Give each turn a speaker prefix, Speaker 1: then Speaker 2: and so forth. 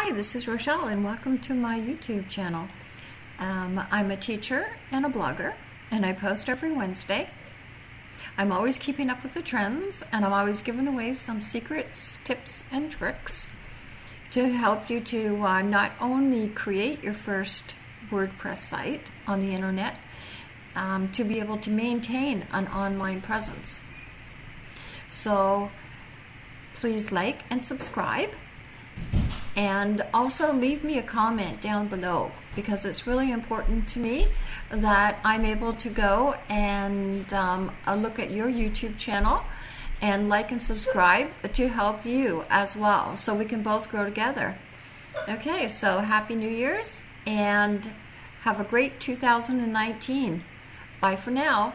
Speaker 1: Hi, this is Rochelle, and welcome to my YouTube channel. Um, I'm a teacher and a blogger, and I post every Wednesday. I'm always keeping up with the trends, and I'm always giving away some secrets, tips, and tricks to help you to uh, not only create your first WordPress site on the internet, um, to be able to maintain an online presence. So please like and subscribe. And also leave me a comment down below because it's really important to me that I'm able to go and um, look at your YouTube channel and like and subscribe to help you as well so we can both grow together. Okay, so Happy New Year's and have a great 2019. Bye for now.